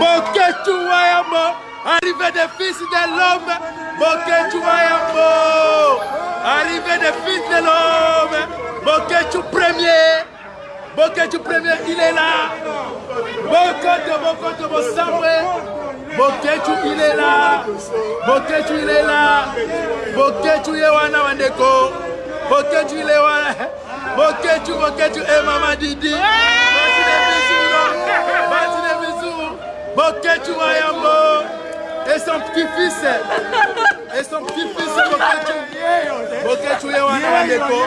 Boketshu Wayambo arrivé des fils de l'homme Boketshu Wayambo arrivé des fils de l'homme Boketshu premier Boketshu premier il est là Bokoto Bokoto Bosambwe Boketshu il est là Boketshu il est là Boketshu ye wana bandeko Boketshu il est wana Boketshu boketshu e eh, mama didi basi na bisu basi na bisu boketshu wa yambo et son petit fils et son petit fils boketshu boketshu ye wana bandeko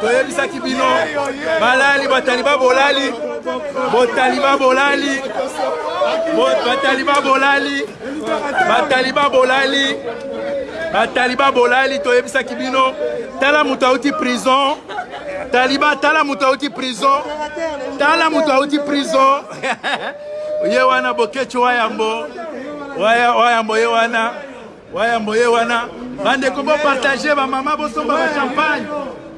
toyebisaki bino balali bataliba bolali botaliba bolali bataliba bolali bataliba bolali bataliba bolali toyebisaki bino tala moto auti prison taliba tala moto auti prison tala moto auti prison ye wana bokeci wayambo wayambo ye wana wayambo ye wana bandeko bopartage bamama bosomba bachampagne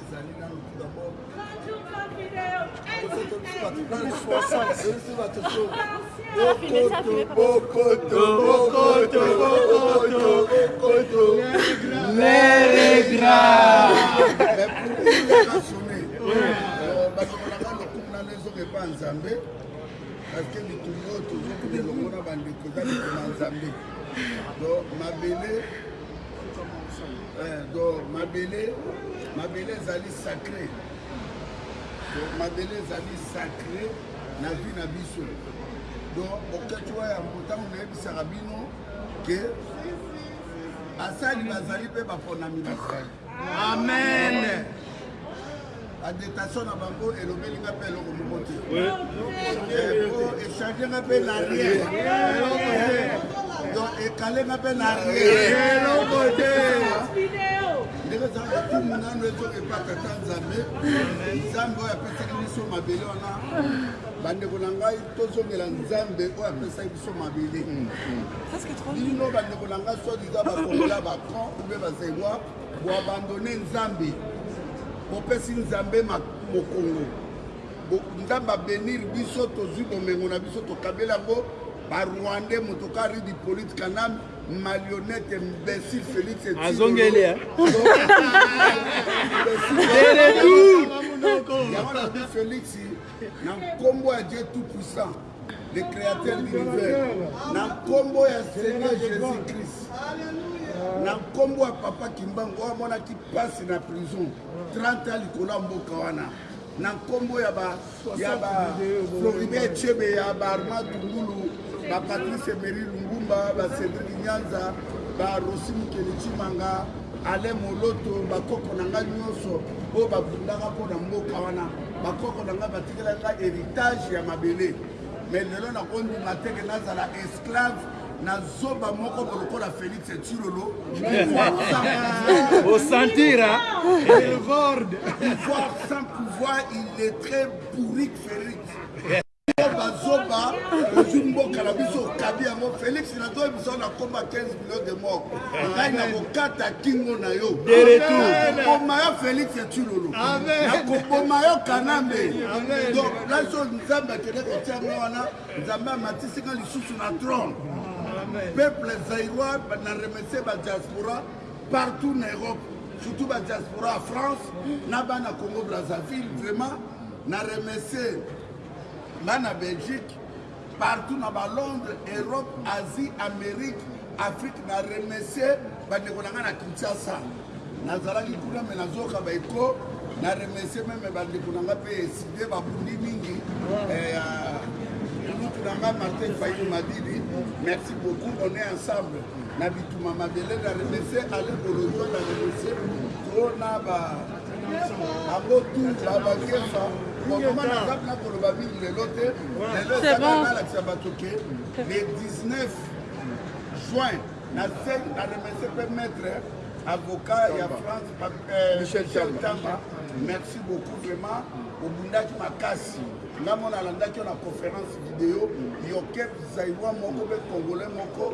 ezali nanu tout d'abord epa nzambe parceke bitumba oyo tozokuna elongo na bandeko eza likoma nzambe do mabele Eh, donc mabele mabele ezali sacré donc mabele ezali sacré na vie na biso donc bokati wa yango ntango nayebisaka bino ke basali bazali mpe baponami bazali amen agitation na bango elobeli nga mpe eloko moko te echange nga mpe na rien donc ekale nga mpe na rien eloko te ndenge eza lokumu nano ezo epa tata nzambe nzambe oyo apesaki biso mabele wana bandeko na ngai tozongela nzambe oyo apesaki biso mabele bino bandeko na ngai soi diza bakongola bacon ube bazewa Bo abandonner nzambe. Bopesi nzambe mokongo. Bo nzambe a benir biso tozui bomengo na biso tokabeli yango ba rwandais moto ka ridi polite kanam malionete mbesi felix azongeli felix na nkombo ya je tout puissant le créateur de l'univers na nkombo ya seigneur jésus christ na nkombo ya papa kimbangu oyo amonaki mpasi na prison 30 ya likolo ya mboka wana na nkombo ya ba ya ba floribert chebe ya ba armand tungulu ba patrice emery lungumba ba cédrik nyanza ba rosi mokeli chimanga alain moloto bakoko na ngai nyonso oyo babundaka mpo na mboka wana bakoko na ngai batikela ngai heritage ya mabele mais lelo nakondima te ke nazala esclave na zoba moko bolokola félix etilolo osantira elvorde pouvoir sans pouvoir illettré bourrique félix Zoba zoba ozwi mboka na biso okabi yango Felix na toi biso na koma 15 millions de morts ngai na kokata kingo na yo koboma yo Felix Tshilolo na koboma yo Kanambe donc laso Nzambe akende kotia nga wana Nzambe amatisi nga lisusu na trône peuple zaïrois na remercier ba diaspora partout na Europe surtout ba diaspora ya France na bana Congo Brazzaville vraiment na remercier Nga na Belgique partout na ba Londres, Europe, Asie, Amerique, Afrique na remercier ba ndeko na nga na Kinshasa. Nazalaki kuna mais nazoka ba echo na remercier meme ba ndeko na nga pe eside ba bundi mingi. Eh, Lutu na nga Martin Fayulu Madidi, merci beaucoup, on est ensemble. Na bituma mabele na remercier Alain Bolodjwa na remercier Tona ba C'est bon. Le 19 juin, na remercie pe maître avocat ya France euh, Michel Tamba. Merci beaucoup vraiment. Obundaki makasi. nga mona alandaki yo na conférence video yoke zaiwa moko mpe congolais moko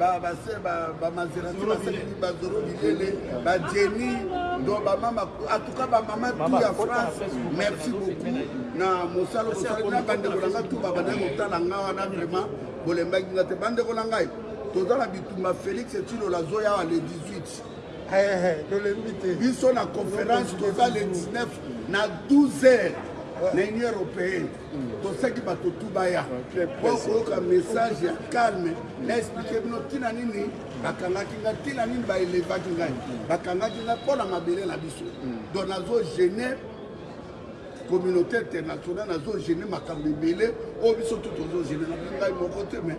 bamaserati basaleli bazoro bilele bajeni do bamama atuka bamama tu ya france merci beaucoup na mosala osalaki na bandeko na ngai tu babandaki kotala ngai wana vraiment bolembaki ngai te bandeko na ngai toza na bitumba félix etilola azoya awa le 18 tolembi te biso na conférence toza le 19 na 12 heures na union européenne tosaki bato tu baya po koyoka message ya calme na explike bino ntina nini bakangaki ngai ntina nini baelevaki ngai bakangaki ngai mpo na mabele na biso donc nazo gene communauté internationale nazo gene makambo ebele oyo biso tu tozo gene na ngai moko te mais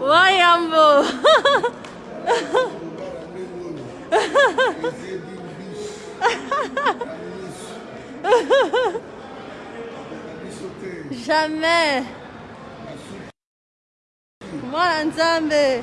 Wayambo. Jamais. Mwana Nzambe.